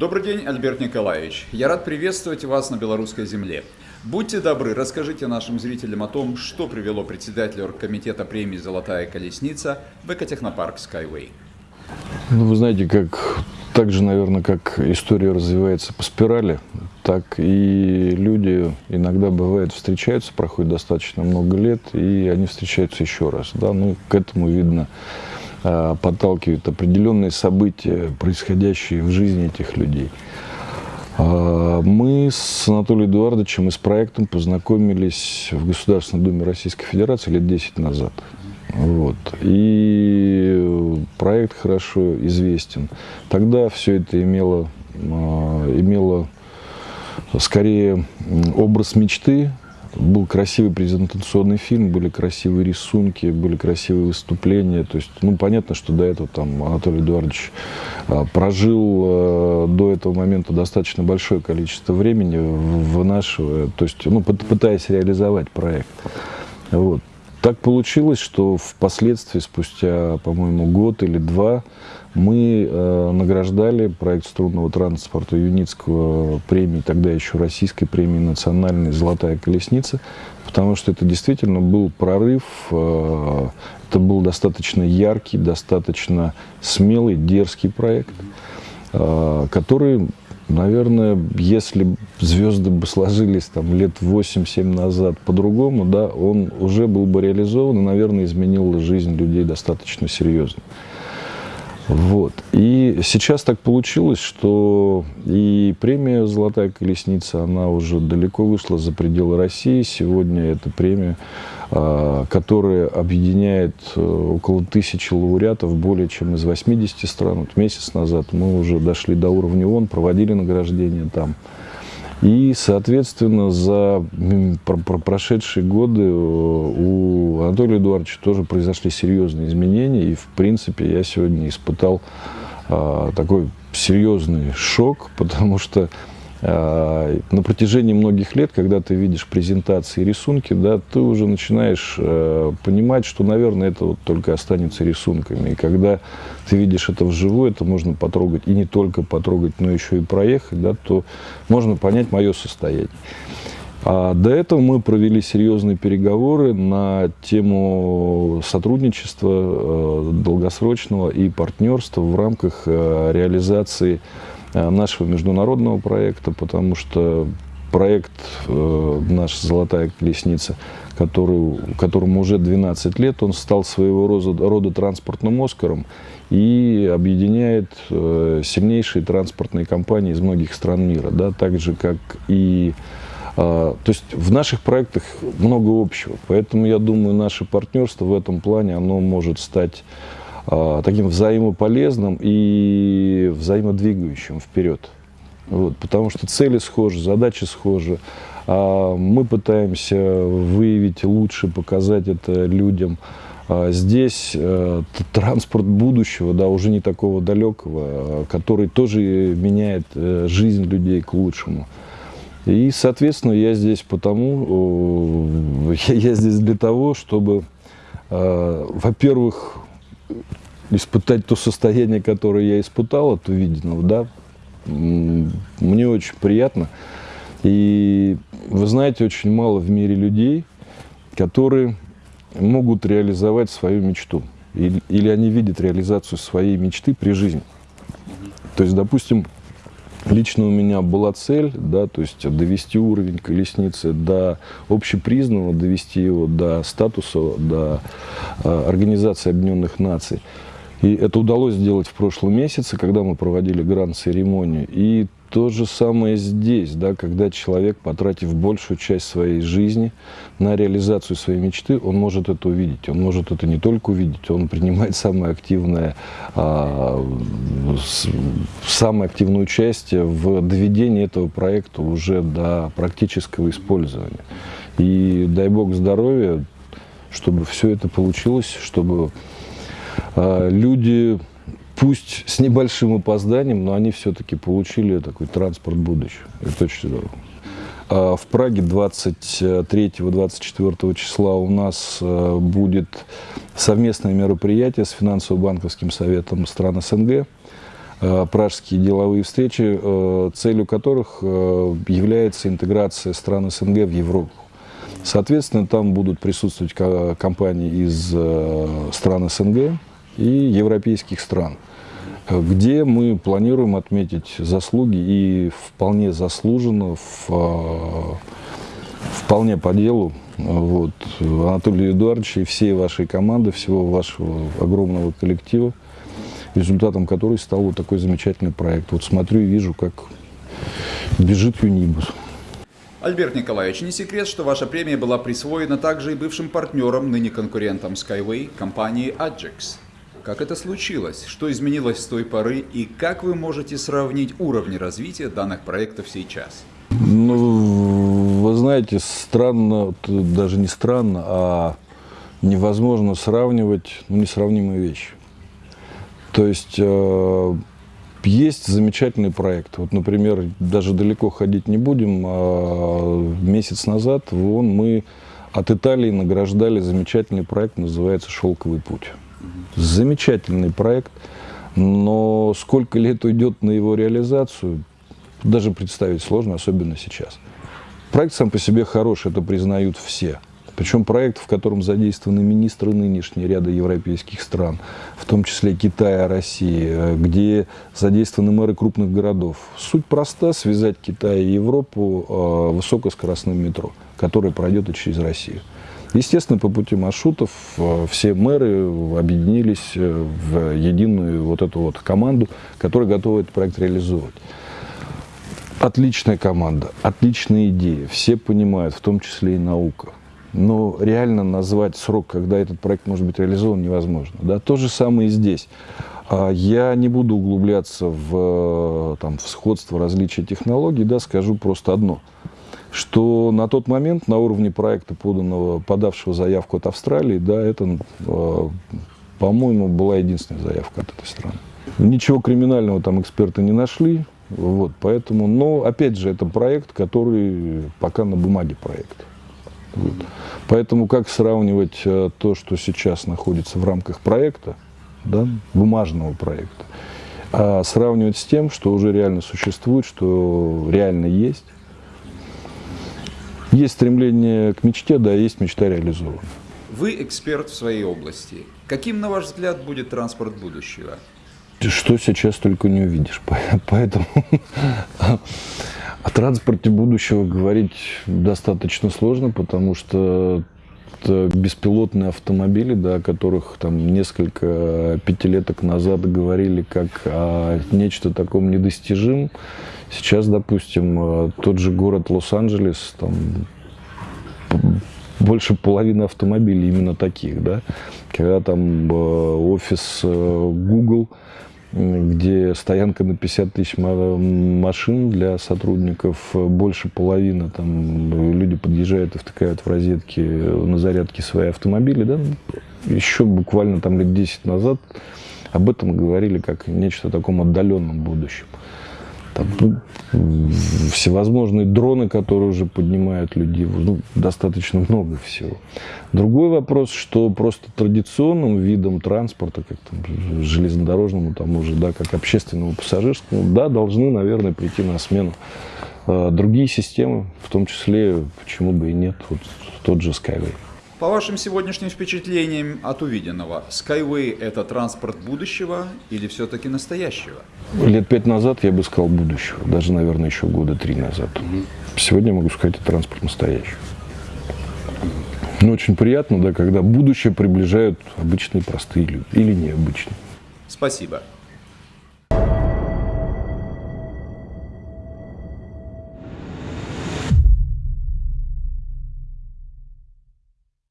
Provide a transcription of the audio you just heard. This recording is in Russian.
Добрый день, Альберт Николаевич. Я рад приветствовать вас на белорусской земле. Будьте добры, расскажите нашим зрителям о том, что привело председателя оргкомитета премии «Золотая колесница» в экотехнопарк Skyway. Ну, вы знаете, как так же, наверное, как история развивается по спирали, так и люди иногда бывает встречаются, проходит достаточно много лет, и они встречаются еще раз. Да? Ну, к этому видно подталкивают определенные события, происходящие в жизни этих людей. А, мы с Анатолием Эдуардовичем и с проектом познакомились в Государственной Думе Российской Федерации лет 10 назад. Вот. И проект хорошо известен. Тогда все это имело, а, имело скорее образ мечты, был красивый презентационный фильм, были красивые рисунки, были красивые выступления. То есть, ну, понятно, что до этого там Анатолий Эдуардович а, прожил а, до этого момента достаточно большое количество времени, вынашивая, то есть, ну, пытаясь реализовать проект. Вот. Так получилось, что впоследствии, спустя, по-моему, год или два, мы э, награждали проект струнного транспорта Юницкого премии, тогда еще российской премии национальной «Золотая колесница», потому что это действительно был прорыв, э, это был достаточно яркий, достаточно смелый, дерзкий проект, э, который Наверное, если звезды бы сложились там лет 8-7 назад по-другому, да, он уже был бы реализован и, наверное, изменил жизнь людей достаточно серьезно. Вот. И сейчас так получилось, что и премия «Золотая колесница», она уже далеко вышла за пределы России. Сегодня эта премия а, которая объединяет э, около тысячи лауреатов более чем из 80 стран. Вот месяц назад мы уже дошли до уровня ООН, проводили награждение там. И, соответственно, за прошедшие годы э, у Анатолия Эдуардовича тоже произошли серьезные изменения. И, в принципе, я сегодня испытал а, такой серьезный шок, потому что на протяжении многих лет, когда ты видишь презентации рисунки, да, ты уже начинаешь э, понимать, что, наверное, это вот только останется рисунками. И когда ты видишь это вживую, это можно потрогать, и не только потрогать, но еще и проехать, да, то можно понять мое состояние. А до этого мы провели серьезные переговоры на тему сотрудничества э, долгосрочного и партнерства в рамках э, реализации Э, нашего международного проекта, потому что проект э, наш «Золотая колесница», который, которому уже 12 лет, он стал своего рода, рода транспортным «Оскаром» и объединяет э, сильнейшие транспортные компании из многих стран мира, да, так же, как и... Э, то есть в наших проектах много общего, поэтому, я думаю, наше партнерство в этом плане, оно может стать таким взаимополезным и взаимодвигающим вперед. Вот, потому что цели схожи, задачи схожи. А мы пытаемся выявить лучше, показать это людям. А здесь э, транспорт будущего, да, уже не такого далекого, который тоже меняет э, жизнь людей к лучшему. И, соответственно, я здесь потому, я здесь для того, чтобы, э, во-первых, испытать то состояние, которое я испытал от увиденного, да, мне очень приятно. И вы знаете, очень мало в мире людей, которые могут реализовать свою мечту. Или, или они видят реализацию своей мечты при жизни. То есть, допустим, лично у меня была цель, да, то есть довести уровень колесницы до общепризнанного, довести его до статуса, до э, Организации Объединенных Наций. И это удалось сделать в прошлом месяце, когда мы проводили гранд-церемонию. И то же самое здесь, да, когда человек, потратив большую часть своей жизни на реализацию своей мечты, он может это увидеть. Он может это не только увидеть, он принимает самое активное, а, самое активное участие в доведении этого проекта уже до практического использования. И дай бог здоровья, чтобы все это получилось, чтобы люди, пусть с небольшим опозданием, но они все-таки получили такой транспорт будущего. Это очень здорово. А, в Праге 23-24 числа у нас а, будет совместное мероприятие с финансово-банковским советом стран СНГ. пражские деловые встречи, целью которых является интеграция стран СНГ в Европу. Соответственно, там будут присутствовать компании из стран СНГ и европейских стран, где мы планируем отметить заслуги и вполне заслуженно, вполне по делу вот, Анатолия Эдуардовича и всей вашей команды, всего вашего огромного коллектива, результатом которой стал вот такой замечательный проект. Вот смотрю и вижу, как бежит Юнибус. Альберт Николаевич, не секрет, что ваша премия была присвоена также и бывшим партнером, ныне конкурентом Skyway, компании Adjix. Как это случилось? Что изменилось с той поры? И как вы можете сравнить уровни развития данных проектов сейчас? Ну, вы знаете, странно, даже не странно, а невозможно сравнивать ну, несравнимые вещи. То есть э, есть замечательный проект. Вот, например, даже далеко ходить не будем. А месяц назад вон, мы от Италии награждали замечательный проект, называется «Шелковый путь». Замечательный проект, но сколько лет уйдет на его реализацию, даже представить сложно, особенно сейчас. Проект сам по себе хороший, это признают все. Причем проект, в котором задействованы министры нынешние ряда европейских стран, в том числе Китая, России, где задействованы мэры крупных городов. Суть проста – связать Китай и Европу э, высокоскоростным метро, которое пройдет и через Россию. Естественно, по пути маршрутов э, все мэры объединились э, в единую вот эту вот команду, которая готова этот проект реализовывать. Отличная команда, отличные идеи, все понимают, в том числе и наука. Но реально назвать срок, когда этот проект может быть реализован, невозможно. Да? То же самое и здесь. А, я не буду углубляться в, там, в сходство различия технологий, да, скажу просто одно, что на тот момент на уровне проекта, поданного, подавшего заявку от Австралии, да, это, а, по-моему, была единственная заявка от этой страны. Ничего криминального там эксперты не нашли, вот, поэтому, но, опять же, это проект, который пока на бумаге проект. Вот. Поэтому как сравнивать э, то, что сейчас находится в рамках проекта, да, бумажного проекта, а сравнивать с тем, что уже реально существует, что реально есть. Есть стремление к мечте, да, есть мечта реализована. Вы эксперт в своей области. Каким, на ваш взгляд, будет транспорт будущего? что сейчас только не увидишь. Поэтому о транспорте будущего говорить достаточно сложно, потому что беспилотные автомобили, да, о которых там несколько пятилеток назад говорили как о нечто таком недостижимом. Сейчас, допустим, тот же город Лос-Анджелес, там больше половины автомобилей именно таких, да, когда там э, офис э, Google где стоянка на 50 тысяч машин для сотрудников, больше половины, там люди подъезжают и втыкают в розетки на зарядке свои автомобили, да, еще буквально там лет 10 назад об этом говорили как нечто таком отдаленном будущем. Там, ну, всевозможные дроны, которые уже поднимают людей, ну, достаточно много всего. Другой вопрос, что просто традиционным видом транспорта, как там, железнодорожному, тому же, да, как общественному пассажирскому, да, должны, наверное, прийти на смену э, другие системы, в том числе, почему бы и нет, вот тот же Skyway. По вашим сегодняшним впечатлениям от увиденного, Skyway – это транспорт будущего или все-таки настоящего? Лет пять назад я бы сказал будущего, даже, наверное, еще года три назад. Сегодня могу сказать, это транспорт настоящий. Но очень приятно, да, когда будущее приближают обычные простые люди или необычные. Спасибо.